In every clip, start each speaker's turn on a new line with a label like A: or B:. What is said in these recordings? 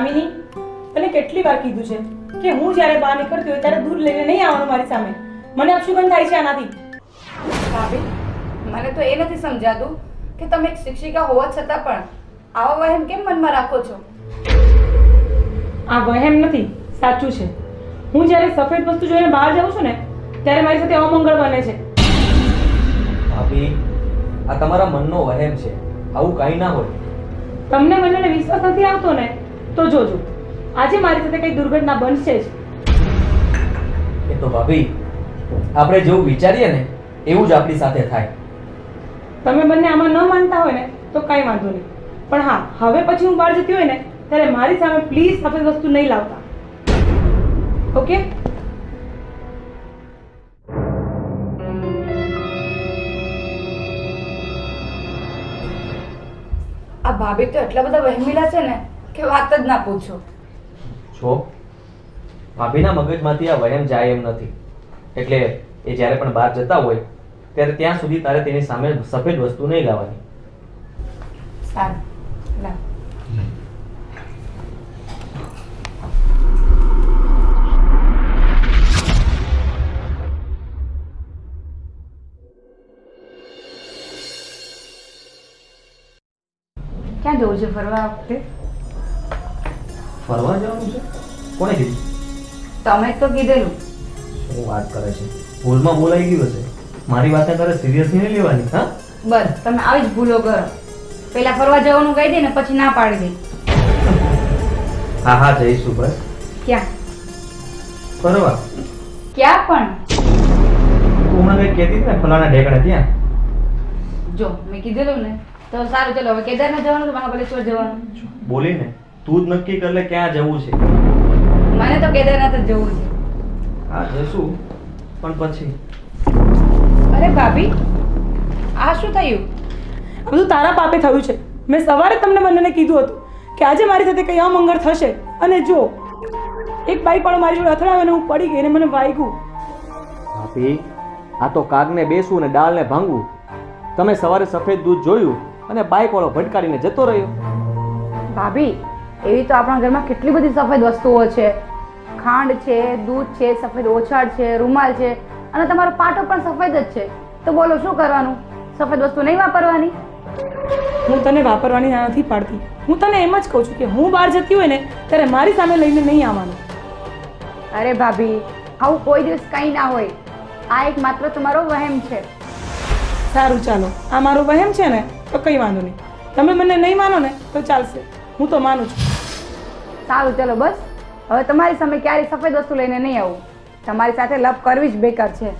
A: કામિની તને કેટલી વાર કીધું છે કે હું જ્યારે બહાર નીકળતી હોય ત્યારે દૂર લઈને નહીં આવવાનું મારી સામે. મને અપશુગન થાય છે આનાથી.
B: ભાભી મને તો એ નથી સમજાતું કે તમે એક શિક્ષિકા હોવા છતાં પણ આવા વહેમ કેમ મનમાં રાખો છો?
A: આ વહેમ નથી સાચું છે. હું જ્યારે સફેદ વસ્તુ જોઈને બહાર જાઉં છું ને ત્યારે મારી સાથે અમંગળ બને છે.
C: ભાભી આ તમારા મનનો વહેમ છે. આવું કાંઈ ના હોય.
A: તમને મને વિશ્વાસ નથી આવતો ને તો જોજો આજે મારી સાથે કઈ દુર્ઘટના બનશે જ.
C: એ તો ભાભી આપણે જેવું વિચારીએ ને એવું જ આપણી સાથે થાય.
A: તમે બંને આમાં ન માનતા હોય ને તો કાંઈ વાંધો નહીં. પણ હા હવે પછી હું બહાર જતી હોય ને ત્યારે મારી સામે પ્લીઝ સફેદ વસ્તુ નહીં લાવતા. ઓકે
B: આ ભાભી તો એટલા બધા વહેમીલા છે ને કે વાત જ ના પૂછો.
C: છો ભાભીના મગજમાંથી આ વહેમ જાય એમ નથી. એટલે એ જ્યારે પણ બહાર જતા હોય ત્યારે ત્યાં સુધી તારે તેની સામે સફેદ વસ્તુ નહીં લાવવાની.
B: સારું લાવ. ક્યાં જવું છે ફરવા વખતે?
C: ફરવા જવાનું છે? કોને કીધું?
B: તમે તો કીધેલું.
C: શું વાત કરે છે? ભૂલમાં બોલાઈ ગયું હશે. મારી વાત તારે સિરિયસલી નહીં લેવાની હા?
B: બસ તમે આવી જ ભૂલો કરો. પેલા ફરવા જવાનું કહી દે ને પછી ના પાડી દે.
C: હા હા જઈશું બસ.
B: ક્યાં?
C: ફરવા?
B: ક્યાં પણ?
C: તું મને કંઈક કહેતી હતી ને ફલાણા ઢેકડા ત્યાં?
B: જો મેં કીધેલું ને. તો સારું ચલો હવે કેદારનાથ જવાનું કે મહાબલેશ્વર જવાનું?
C: બોલીને. તું જ નક્કી કર લે ક્યાં જવું છે.
B: મને તો કેદારનાથ જ જવું છે.
C: હા જશું. પણ પછી?
B: અરે ભાભી આ શું થયું?
A: આ બધું તારા પાપે થયું છે. મેં સવારે તમને બંનેને કીધું હતું કે આજે મારી સાથે કંઈ અમંગળ થશે. અને જો એક બાઈક પણ મારી જોડે અથડાયો અને હું પડી ગઈ અને મને વાગ્યું
C: ભાભી આ તો કાગને બેસવું ને ડાળને ભાંગવું. તમે સવારે સફેદ દૂધ જોયું અને બાઈક વાળો ભટકારીને જતો રહ્યો.
B: ભાભી એવી તો આપણા ઘરમાં કેટલી બધી સફેદ વસ્તુઓ છે. ખાંડ છે દૂધ છે સફેદ ઓછાડ છે રૂમાલ છે અને તમારો પાટો પણ સફેદ જ છે. તો બોલો શું કરવાનું? સફેદ વસ્તુ નહીં વાપરવાની?
A: હું તને વાપરવાની ના નથી પાડતી. હું તને એમ જ કહું છું કે હું બહાર જતી હોય ને ત્યારે મારી સામે લઈને નહીં આવવાનું.
B: અરે ભાભી આવું કોઈ દિવસ કંઈ ના હોય. આ એક માત્ર તમારો વહેમ છે.
A: સારું ચાલો. આ મારો વહેમ છે ને તો કંઈ વાંધો નહીં. તમે મને નહીં માનો ને તો ચાલશે. હું તો માનું છું.
B: સારું ચલો બસ. હવે તમારી સામે ક્યારેય સફેદ વસ્તુ લઈને નહીં આવું. તમારી સાથે લપ કરવી જ બેકાર છે.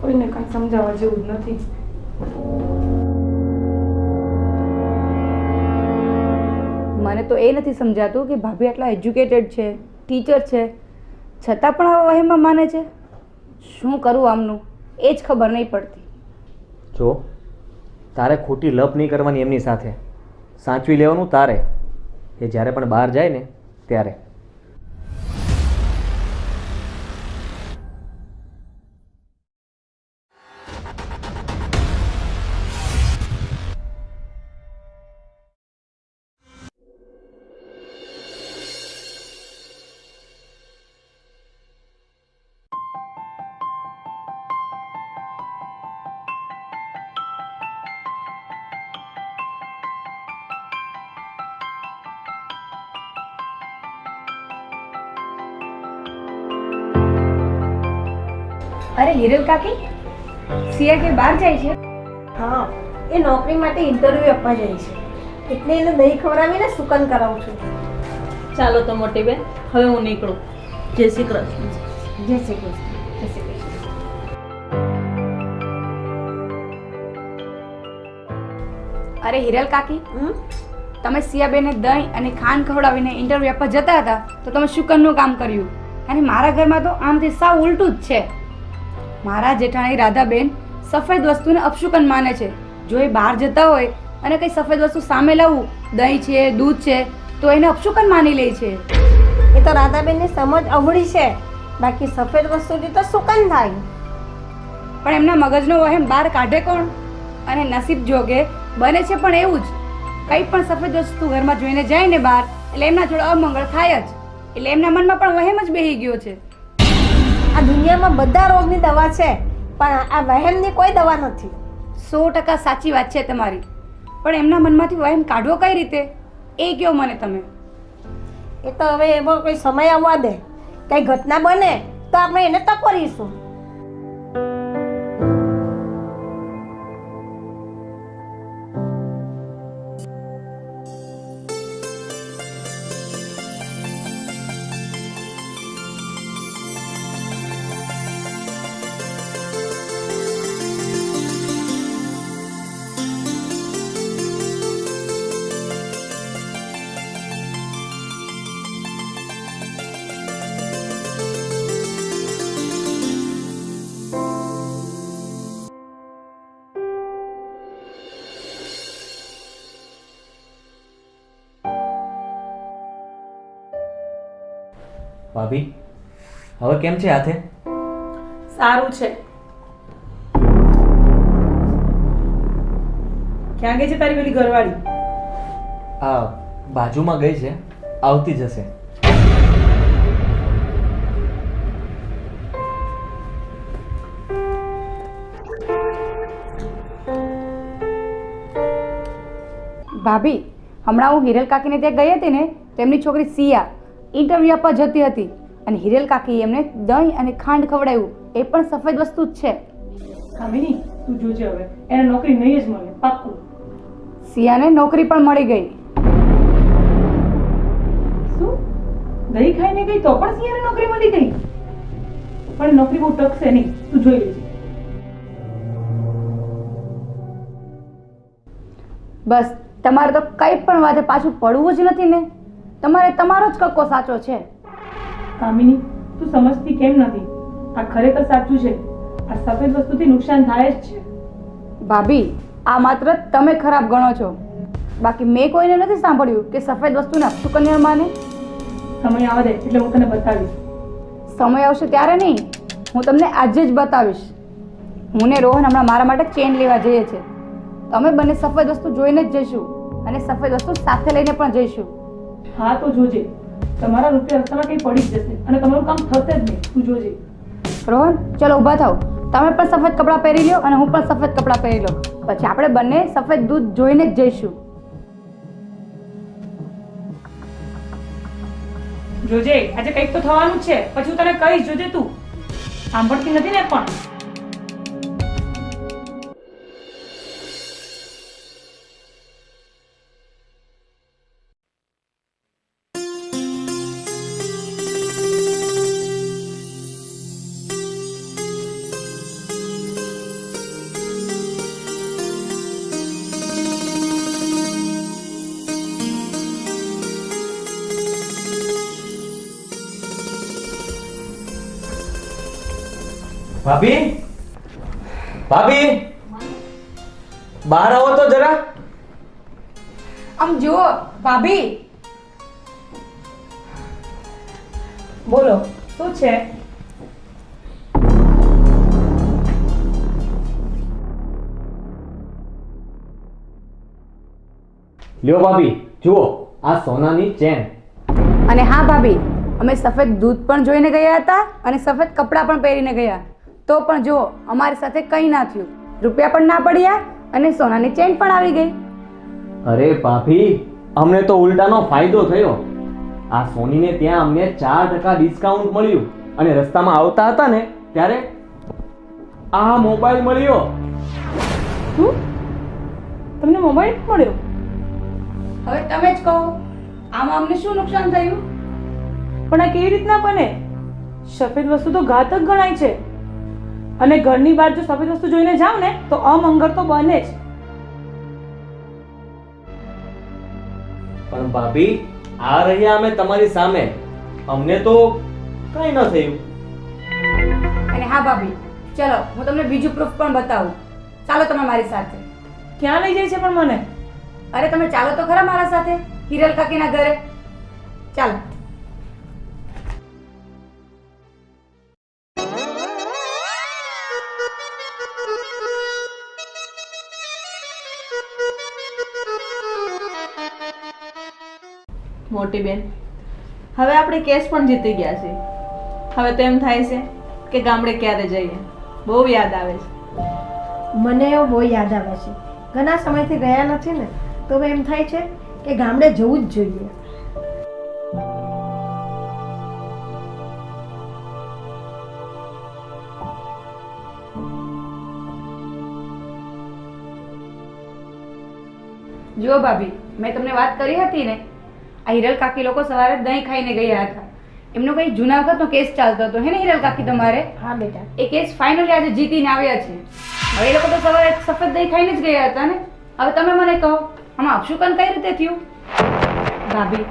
A: કોઈને કાંઈ સમજાવવા જેવું જ નથી.
B: મને તો એ નથી સમજાતું કે ભાભી આટલા એજ્યુકેટેડ છે ટીચર છે. છતાં પણ આવા વહેમાં માને છે. શું કરું આમનું? એ જ ખબર નહીં પડતી.
C: જો તારે ખોટી લપ નહીં કરવાની એમની સાથે. સાચવી લેવાનું તારે. એ જ્યારે પણ બહાર જાય ને, ત્યારે.
B: અરે હિરલ કાકી સિયા કે બહાર જાય છે?
D: હા એ નોકરી માટે ઇન્ટરવ્યૂ આપવા જાય છે. એટલે એને દહીં ખવડાવીને સુકન કરાવું છું.
E: ચાલો તો મોટી બેન હવે હું નીકળું. જય શ્રી કૃષ્ણ.
D: જય શ્રી કૃષ્ણ જય શ્રી કૃષ્ણ.
B: અરે હિરલ કાકી તમે સિયાબેને દહીં અને ખાંડ ખવડાવીને ઇન્ટરવ્યૂ આપવા જતા હતા તો તમે શુકનનું કામ કર્યું. અને મારા ઘરમાં તો આમથી સાવ ઉલટું જ છે. મારા જેઠાણી રાધાબેન સફેદ વસ્તુને અપશુકન માને છે. જો એ બહાર જતા હોય અને કંઈ સફેદ વસ્તુ સામે લાવવું દહીં છે દૂધ છે તો એને અપશુકન માની લે છે.
D: એ તો રાધાબેનની સમજ અવળી છે. બાકી સફેદ વસ્તુથી તો સુકન થાય.
B: પણ એમના મગજનો વહેમ બહાર કાઢે કોણ? અને નસીબ જોગે બને છે પણ એવું જ. કંઈ પણ સફેદ વસ્તુ ઘરમાં જોઈને જાય ને બહાર એટલે એમના જોડે અમંગળ થાય જ. એટલે એમના મનમાં પણ વહેમ જ બેહી ગયો છે.
D: આ દુનિયામાં બધા રોગની દવા છે, પણ આ વહેમની કોઈ દવા નથી.
B: સો ટકા સાચી વાત છે તમારી. પણ એમના મનમાંથી વહેમ કાઢવો કઈ રીતે? એ કહો મને તમે.
D: એ તો હવે એમાં કોઈ સમય આવવા દે. કંઈ ઘટના બને, તો આપણે એને ટકોરીશું
C: ભાભી હવે કેમ છે હાથે?
A: સારું છે. ક્યાં ગઈ છે તારી પેલી ઘરવાળી?
C: આ બાજુમાં ગઈ છે આવતી જશે.
B: ભાભી હમણાં હું હિરલ કાકીને ત્યાં ગઈ હતી ને તેમની છોકરી સિયા. ઇન્ટરવ્યૂ આપવા જતી હતી અને હિરેલ કાકી એમને દહીં અને ખાંડ ખવડાવ્યું. એ પણ સફેદ વસ્તુ જ છે.
A: કામિની તું જોજે હવે. એને નોકરી નહીં જ મળે પાક્કું.
B: સિયાને નોકરી પણ મળી ગઈ.
A: શું? દહીં ખાઈને ગઈ તો પણ સિયાને નોકરી મળી ગઈ? પણ નોકરી બહુ ટકશે નહીં. તું જોઈ લેજે.
B: બસ તમારે તો કંઈ પણ વાતે પાછું પડવું જ નથી ને. તમારે તમારો જ કક્કો સાચો છે.
A: કામિની તું સમજતી કેમ નથી? આ ખરેખર સાચું છે. આ સફેદ વસ્તુથી નુકસાન થાય જ છે.
B: ભાભી આ માત્ર તમે ખરાબ ગણો છો. બાકી મેં કોઈને નથી સાંભળ્યું કે સફેદ વસ્તુને અપશુકન્ય માને.
A: સમય આવે એટલે હું તને બતાવીશ.
B: સમય આવશે ત્યારે નહીં. હું તમને આજે જ બતાવીશ. હું ને રોહન હમણાં મારા માટે ચેન લેવા જઈએ છે. તમે બંને સફેદ વસ્તુ જોઈને જ જઈશું અને સફેદ વસ્તુ સાથે લઈને પણ જઈશું.
A: હા તો જોજે. તમારા રૂપિયા રસ્તામાં કંઈ પડી જ જશે અને તમારું કામ થશે જ નહીં. તું જોજે.
B: રોહન ચલો ઊભા થાવ. તમે પણ સફેદ કપડાં પહેરી લો અને હું પણ સફેદ કપડાં પહેરી લો પછી આપણે બંને સફેદ દૂધ જોઈને જ જઈશું.
A: જોજે આજે કંઈક તો થવાનું છે. પછી હું તને કહીશ જોજે તું. સાંભળતી નથી ને પણ.
C: ભાભી? ભાભી? બહાર આવો તો જરા.
B: આમ જુઓ ભાભી.
A: બોલો શું છે?
C: લ્યો ભાભી જુઓ આ સોનાની ચેન.
B: અને હા ભાભી અમે સફેદ દૂધ પણ જોઈને ગયા હતા અને સફેદ કપડાં પણ પહેરીને ગયા. તો પણ જુઓ અમારી સાથે કંઈ ના થયું. રૂપિયા પણ ના પડ્યા અને સોનાની ચેન પણ આવી ગઈ.
C: અરે ભાભી અમને તો ઉલટાનો ફાયદો થયો. આ સોનીને ત્યાં અમને ચાર ટકા ડિસ્કાઉન્ટ મળ્યું અને રસ્તામાં આવતા હતા ને ત્યારે આ મોબાઈલ મળ્યો.
A: શું તમને મોબાઈલ મળ્યો?
B: હવે તમે જ કહો આમાં અમને શું નુકસાન થયું?
A: પણ આ કેવી રીતના બને? સફેદ વસ્તુ તો ઘાતક ગણાય છે. અને ઘરની બહાર જો સફેદ વસ્તુ જોઈને જાવ ને તો અમંગળ તો બને જ.
C: પણ ભાભી આ રહ્યા અમે તમારી સામે. અમને તો કઈ ન થયું.
B: અને હા ભાભી ચલો હું તમને બીજું પ્રૂફ પણ બતાવું. ચાલો તમે મારી સાથે.
A: ક્યાં લઈ જાય છે પણ મને?
B: અરે તમે ચાલો તો ખરા મારા સાથે હિરલ કાકીના ઘરે. ચાલો.
E: મોટી બેન. હવે આપણે કેસ પણ જીતી ગયા છે હવે તો એમ થાય છે કે ગામડે ક્યારે જઈએ. બહુ યાદ આવે છે.
D: મને એવું બહુ યાદ આવે છે. ઘણા સમયથી ગયા નથી ને તો હવે એમ થાય છે કે ગામડે જવું જ જોઈએ.
B: જુઓ ભાભી મેં તમને વાત કરી હતી ને આ હિરલ કાકી લોકો સવારે દહીં ખાઈને ગયા હતા. એમનો કંઈ જુનાગઢનો કેસ ચાલતો હતો. હે ને હિરલ કાકી તમારે?
D: હા બેટા.
B: એ કેસ ફાઇનલી આજે જીતીને આવ્યા છે. હવે એ લોકો તો સવારે સફેદ દહીં ખાઈને જ ગયા હતા ને? હવે તમે મને કહો આમાં અપશુકન કઈ રીતે થયું? ભાભી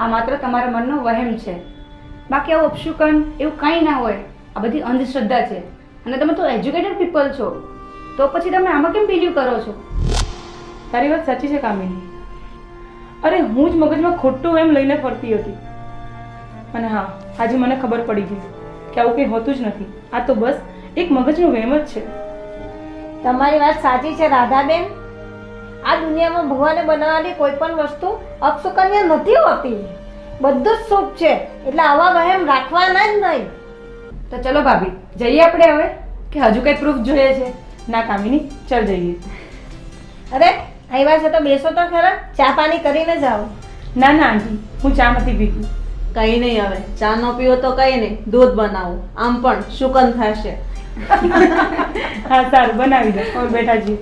B: આ માત્ર તમારા મનનો વહેમ છે. બાકી આવું અપશુકન એવું કાંઈ ના હોય. આ બધી અંધશ્રદ્ધા છે. અને તમે તો એજ્યુકેટેડ પીપલ છો. તો પછી તમે આમાં કેમ બિલીવ કરો છો?
A: તારી વાત સાચી છે કામિની. અરે હું જ મગજમાં ખોટું એમ લઈને ફરતી હતી. અને હા આજે મને ખબર પડી ગઈ કે આવું કંઈ હોતું જ નથી. આ તો બસ એક મગજનો વહેમ જ છે.
D: તમારી વાત સાચી છે રાધાબેન. આ દુનિયામાં ભગવાને બનાવેલી કોઈ પણ વસ્તુ અપસુકન્ય નથી હોતી. બધું જ શુભ છે. એટલે આવા વહેમ રાખવાના જ નહીં.
B: તો ચલો ભાભી જઈએ આપણે હવે? કે હજુ કંઈ પ્રૂફ જોઈએ છે?
A: ના કામિની ચાલ જઈએ.
D: અરે આવ્યા છે તો બેસો તો ખરા. ચા પાણી કરીને જાઓ
A: ના ના આંટી. હું ચા નથી પીતી.
E: કંઈ નહીં હવે. ચા નો પીવો તો કંઈ નહીં. દૂધ બનાવું. આમ પણ શુકન થશે.
A: હા સારું. બનાવી દો. બેઠા છીએ.